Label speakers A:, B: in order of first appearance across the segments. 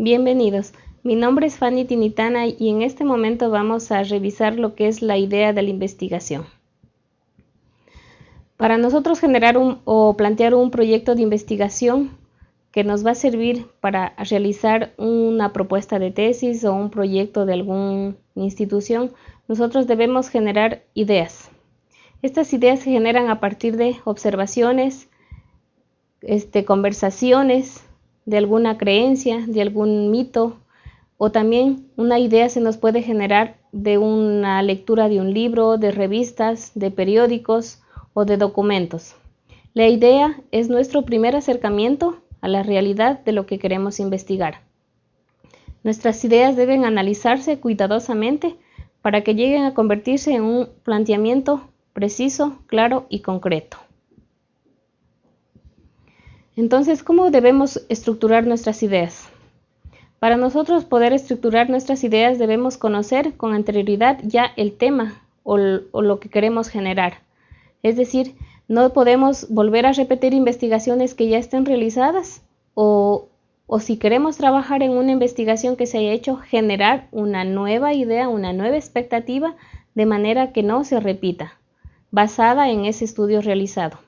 A: Bienvenidos, mi nombre es Fanny Tinitana y en este momento vamos a revisar lo que es la idea de la investigación. Para nosotros generar un, o plantear un proyecto de investigación que nos va a servir para realizar una propuesta de tesis o un proyecto de alguna institución, nosotros debemos generar ideas. Estas ideas se generan a partir de observaciones, este, conversaciones, de alguna creencia, de algún mito, o también una idea se nos puede generar de una lectura de un libro, de revistas, de periódicos o de documentos. La idea es nuestro primer acercamiento a la realidad de lo que queremos investigar. Nuestras ideas deben analizarse cuidadosamente para que lleguen a convertirse en un planteamiento preciso, claro y concreto. Entonces, ¿cómo debemos estructurar nuestras ideas? Para nosotros poder estructurar nuestras ideas debemos conocer con anterioridad ya el tema o, lo que queremos generar. Es decir, no podemos volver a repetir investigaciones que ya estén realizadas o, o si queremos trabajar en una investigación que se haya hecho, generar una nueva idea, una nueva expectativa de manera que no se repita, basada en ese estudio realizado.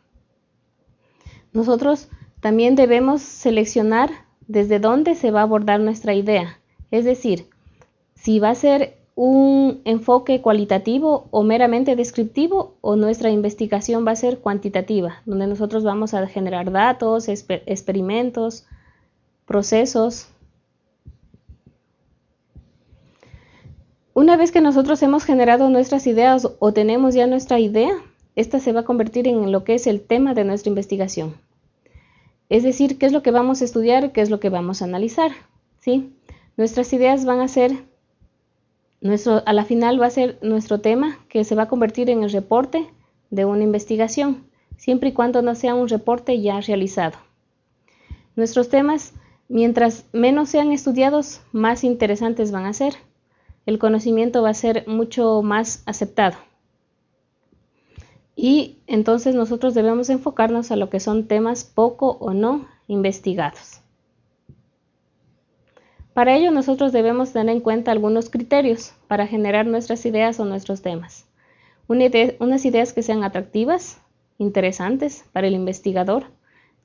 A: Nosotros también debemos seleccionar desde dónde se va a abordar nuestra idea, es decir, si va a ser un enfoque cualitativo o meramente descriptivo o nuestra investigación va a ser cuantitativa, donde nosotros vamos a generar datos, experimentos, procesos. Una vez que nosotros hemos generado nuestras ideas o tenemos ya nuestra idea, esta se va a convertir en lo que es el tema de nuestra investigación. Es decir, qué es lo que vamos a estudiar, qué es lo que vamos a analizar. ¿sí? Nuestras ideas van a ser, a la final va a ser nuestro tema que se va a convertir en el reporte de una investigación, siempre y cuando no sea un reporte ya realizado. Nuestros temas, mientras menos sean estudiados, más interesantes van a ser. El conocimiento va a ser mucho más aceptado. Y entonces nosotros debemos enfocarnos a lo que son temas poco o no investigados. Para ello nosotros debemos tener en cuenta algunos criterios para generar nuestras ideas o nuestros temas. unas ideas que sean atractivas, interesantes para el investigador,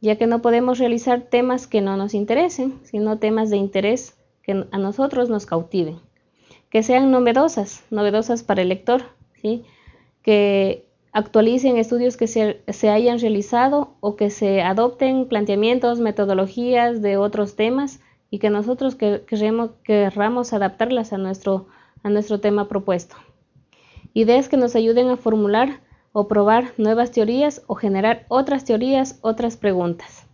A: ya que no podemos realizar temas que no nos interesen, sino temas de interés que a nosotros nos cautiven. Que sean novedosas, novedosas para el lector, ¿sí? que actualicen estudios que se, hayan realizado o que se adopten planteamientos, metodologías de otros temas y que nosotros queremos, querramos adaptarlas a nuestro, a nuestro tema propuesto. Ideas que nos ayuden a formular o probar nuevas teorías o generar otras teorías, otras preguntas.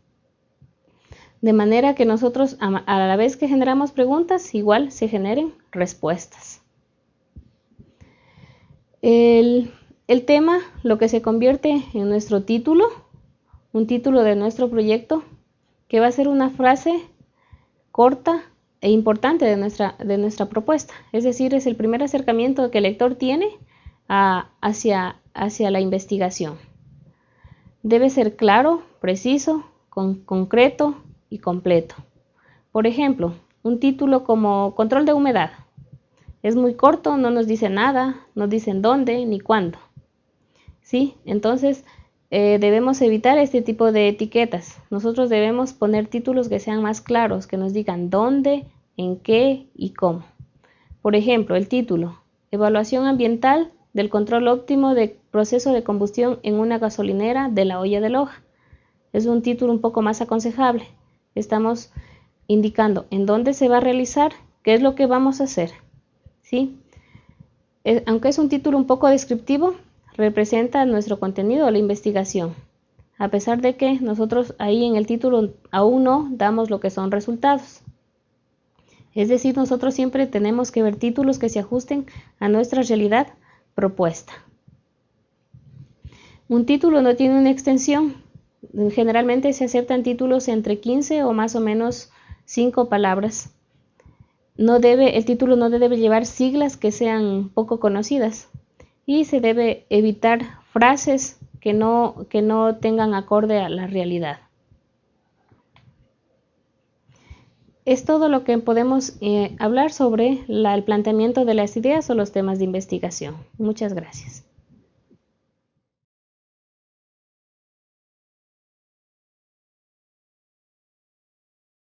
A: De manera que nosotros, a la vez que generamos preguntas, igual se generen respuestas. El el tema, lo que se convierte en nuestro título, un título de nuestro proyecto, que va a ser una frase corta e importante de nuestra, de nuestra propuesta. Es decir, es el primer acercamiento que el lector tiene hacia, hacia la investigación. Debe ser claro, preciso, concreto y completo. Por ejemplo, un título como Control de humedad. Es muy corto, no nos dice nada, no dicen dónde ni cuándo. ¿Sí? Entonces, eh, debemos evitar este tipo de etiquetas. Nosotros debemos poner títulos que sean más claros, que nos digan dónde, en qué y cómo. Por ejemplo, el título, Evaluación ambiental del control óptimo de proceso de combustión en una gasolinera de la olla de loja. Es un título un poco más aconsejable. Estamos indicando en dónde se va a realizar, qué es lo que vamos a hacer. ¿sí? Eh, aunque es un título un poco descriptivo, representa nuestro contenido la investigación, a pesar de que nosotros ahí en el título aún no damos lo que son resultados. Es decir, nosotros siempre tenemos que ver títulos que se ajusten a nuestra realidad propuesta. Un título no tiene una extensión. Generalmente se aceptan títulos entre 15 o más o menos 5 palabras. No debe, el título no debe llevar siglas que sean poco conocidas y se debe evitar frases que no, que no tengan acorde a la realidad. es todo lo que podemos eh, hablar sobre el planteamiento de las ideas o los temas de investigación. Muchas gracias.